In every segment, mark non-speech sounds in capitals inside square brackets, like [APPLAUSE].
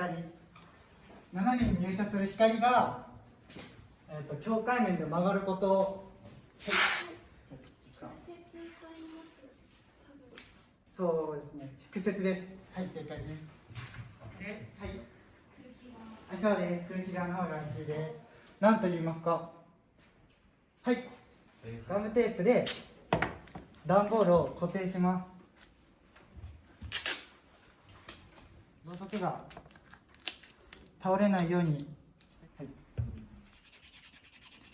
光。斜めに入射する光が、えー、と境界面で曲がること。をそうですね。屈折です。はい正解です。ではい。あそうです。空気側の方が大きいです。何と言いますか？はい。ガムテープで段ボールを固定します。ろうそくが倒れないように、はい、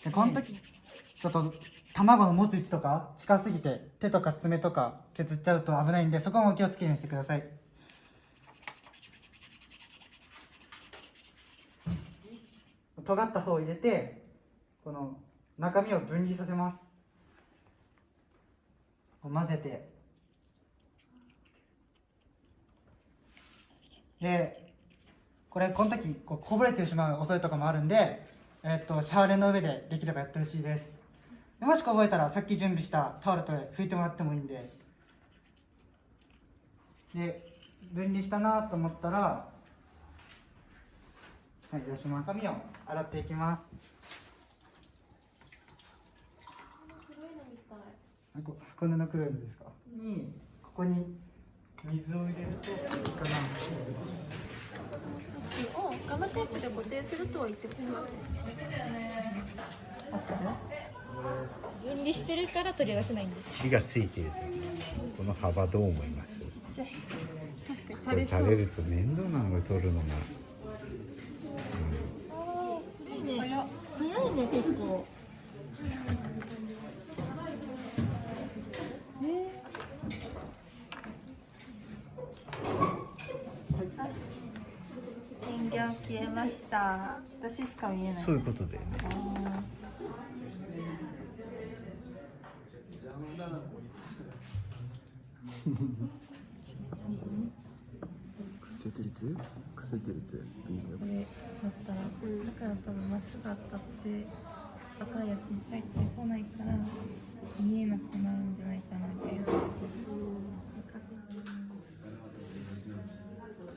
でこの時ちょっと卵の持つ位置とか近すぎて手とか爪とか削っちゃうと危ないんでそこも気をつけるようにしてください。尖った方を入れてこの中身を分離させます。混ぜて。でこれこの時こうこぼれてしまう恐れとかもあるんで、えっとシャーレの上でできればやってほしいです。でもし覚えたらさっき準備したタオルと拭いてもらってもいいんで。で分離したなと思ったらはい出します。髪を洗っていきます。黒いのみたい。あこ箱根の黒いのですか？にここに水を入れるといいかなテープで固定するとは言ってました分離してるから取り出せないんです。火がついているこの幅どう思います？これ垂れると面倒なのが取るのが、いいね。早いね結構 [LAUGHS] 消えました。私しか見えない。そういうことだよね。屈折率屈折率ビーズのこれだったらだから多分まっすぐ当たって赤いやつに入ってこないから見えなくなるんじゃないかなみたいなこ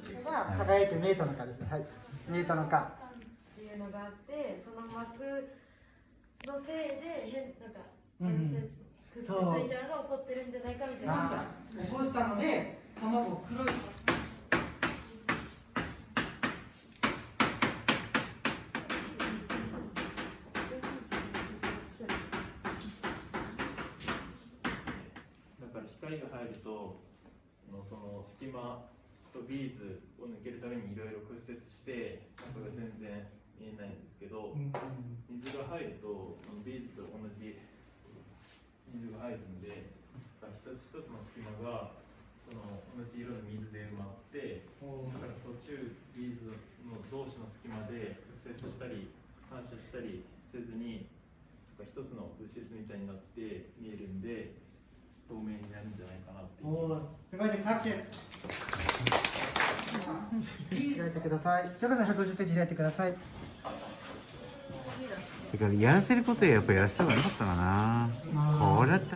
れが輝いて見えたのかですね。はい。見えたのか。っていうのがあってその膜のせいで変なんかうん。屈折みたいなのが起こってるんじゃないかみたいな。あ起こしたので卵を黒い。だから光が入るとのその隙間とビーズを抜けるためにいろいろ屈折して中が全然見えないんですけど水が入るとそのビーズと同じ水が入るんで一つ一つの隙間がその同じ色の水で埋まってだから途中ビーズの同士の隙間で屈折したり反射したりせずに一つの物質みたいになって見えるんで透明になるんじゃないかなっていう。すごいです開いてください。ひょこさん150ページ開いてください。だからやらせることはやっぱやらせた方がよかったかなこれだったら